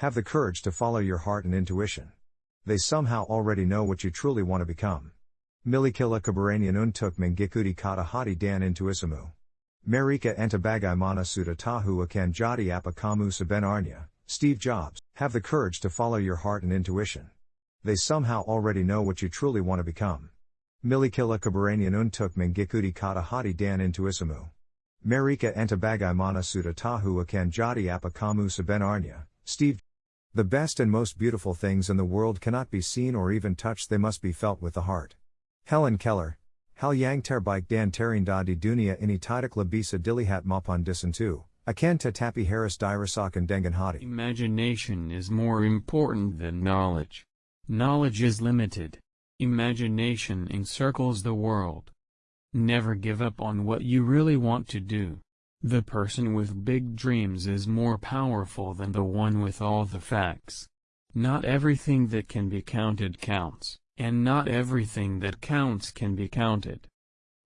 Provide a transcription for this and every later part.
Have the courage to follow your heart and intuition. They somehow already know what you truly want to become. Milikila kabaranian untuk mingikudi kata hati dan intuisimu. Marika antabagai mana suda tahu akan jadi apa kamu sebenarnya, Steve Jobs. Have the courage to follow your heart and intuition. They somehow already know what you truly want to become. Milikila kabaranian untuk mingikudi kata hati dan intuisimu. Marika antabagai mana suda tahu akan jadi apa kamu sebenarnya, Steve. The best and most beautiful things in the world cannot be seen or even touched, they must be felt with the heart. Helen Keller, Hal yang terbaik dan terindah di dunia ini tidak lebisa dilihat maupun disentuh, akan tetapi harus dirasakan dengan hati. Imagination is more important than knowledge. Knowledge is limited. Imagination encircles the world. Never give up on what you really want to do. The person with big dreams is more powerful than the one with all the facts. Not everything that can be counted counts, and not everything that counts can be counted.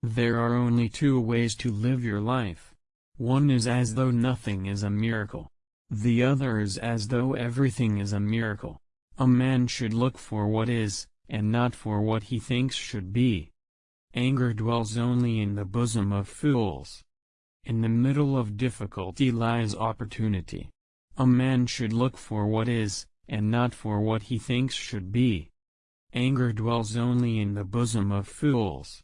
There are only two ways to live your life. One is as though nothing is a miracle. The other is as though everything is a miracle. A man should look for what is, and not for what he thinks should be. Anger dwells only in the bosom of fools. In the middle of difficulty lies opportunity. A man should look for what is, and not for what he thinks should be. Anger dwells only in the bosom of fools.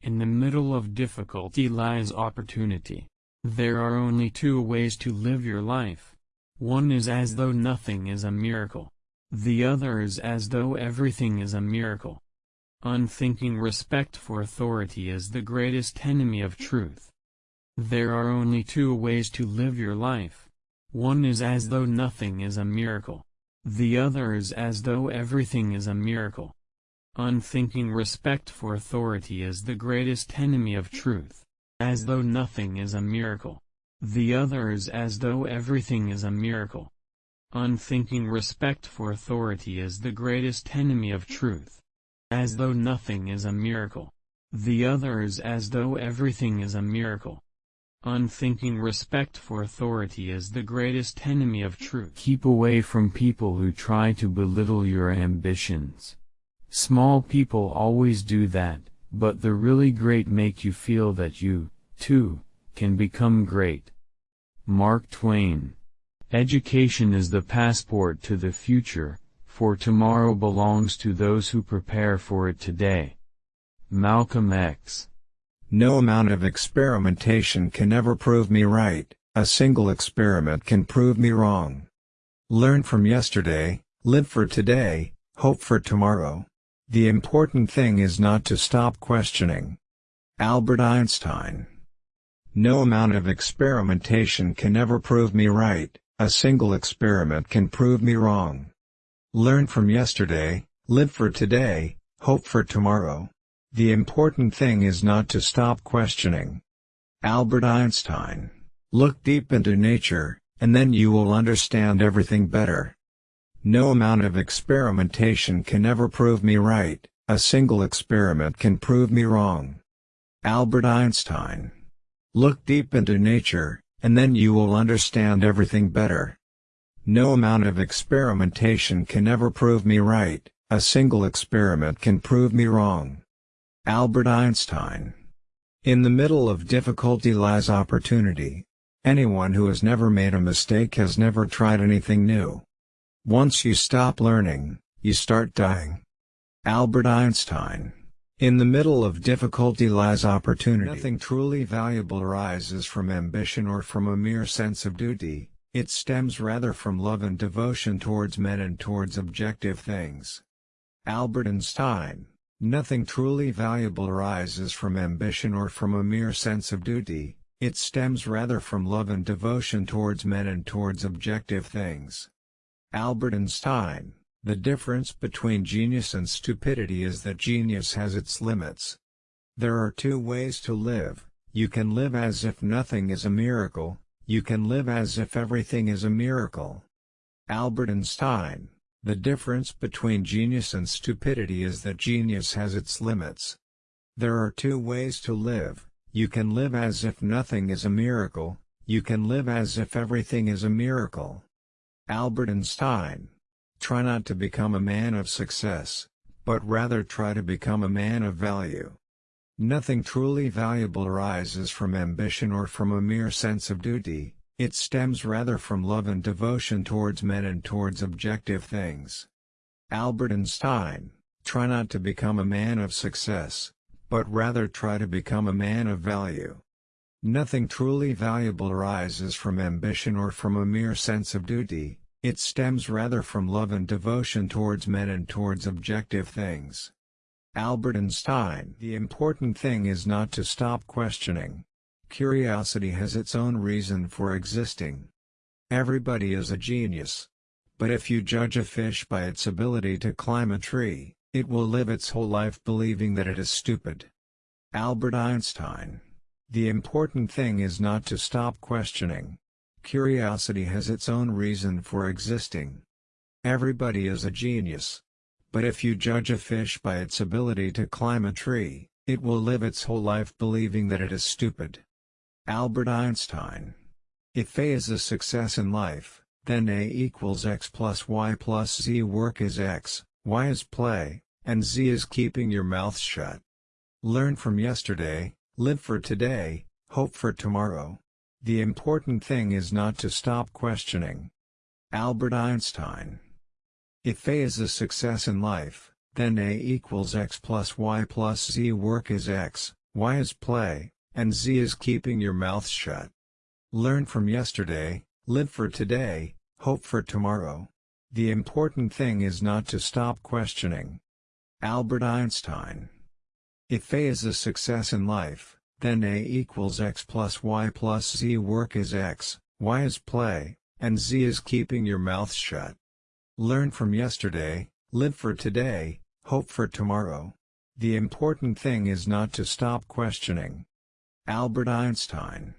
In the middle of difficulty lies opportunity. There are only two ways to live your life. One is as though nothing is a miracle. The other is as though everything is a miracle. Unthinking respect for authority is the greatest enemy of truth. There are only two ways to live your life. One is as though nothing is a miracle. The other is as though everything is a miracle. Unthinking respect for authority is the greatest enemy of truth. As though nothing is a miracle. The other is as though everything is a miracle. Unthinking respect for authority is the greatest enemy of truth. As though nothing is a miracle. The other is as though everything is a miracle. Unthinking respect for authority is the greatest enemy of truth. Keep away from people who try to belittle your ambitions. Small people always do that, but the really great make you feel that you, too, can become great. Mark Twain. Education is the passport to the future, for tomorrow belongs to those who prepare for it today. Malcolm X. No amount of experimentation can ever prove me right, a single experiment can prove me wrong. Learn from yesterday, live for today, hope for tomorrow. The important thing is not to stop questioning. Albert Einstein No amount of experimentation can ever prove me right, a single experiment can prove me wrong. Learn from yesterday, live for today, hope for tomorrow. The important thing is not to stop questioning. Albert Einstein. Look deep into nature, and then you will understand everything better. No amount of experimentation can ever prove me right, a single experiment can prove me wrong. Albert Einstein. Look deep into nature, and then you will understand everything better. No amount of experimentation can ever prove me right, a single experiment can prove me wrong. Albert Einstein. In the middle of difficulty lies opportunity. Anyone who has never made a mistake has never tried anything new. Once you stop learning, you start dying. Albert Einstein. In the middle of difficulty lies opportunity. Nothing truly valuable arises from ambition or from a mere sense of duty, it stems rather from love and devotion towards men and towards objective things. Albert Einstein. Nothing truly valuable arises from ambition or from a mere sense of duty, it stems rather from love and devotion towards men and towards objective things. Albert Einstein The difference between genius and stupidity is that genius has its limits. There are two ways to live, you can live as if nothing is a miracle, you can live as if everything is a miracle. Albert Einstein the difference between genius and stupidity is that genius has its limits. There are two ways to live, you can live as if nothing is a miracle, you can live as if everything is a miracle. Albert Einstein. Try not to become a man of success, but rather try to become a man of value. Nothing truly valuable arises from ambition or from a mere sense of duty, it stems rather from love and devotion towards men and towards objective things. Albert Einstein. Try not to become a man of success, but rather try to become a man of value. Nothing truly valuable arises from ambition or from a mere sense of duty, it stems rather from love and devotion towards men and towards objective things. Albert Einstein The important thing is not to stop questioning. Curiosity has its own reason for existing. Everybody is a genius. But if you judge a fish by its ability to climb a tree, it will live its whole life believing that it is stupid. Albert Einstein. The important thing is not to stop questioning. Curiosity has its own reason for existing. Everybody is a genius. But if you judge a fish by its ability to climb a tree, it will live its whole life believing that it is stupid. Albert Einstein. If A is a success in life, then A equals x plus y plus z work is x, y is play, and Z is keeping your mouth shut. Learn from yesterday, live for today, hope for tomorrow. The important thing is not to stop questioning. Albert Einstein. If A is a success in life, then A equals x plus y plus z work is x, y is play, and z is keeping your mouth shut. Learn from yesterday, live for today, hope for tomorrow. The important thing is not to stop questioning. Albert Einstein. If A is a success in life, then A equals x plus y plus z work is x, y is play, and z is keeping your mouth shut. Learn from yesterday, live for today, hope for tomorrow. The important thing is not to stop questioning. Albert Einstein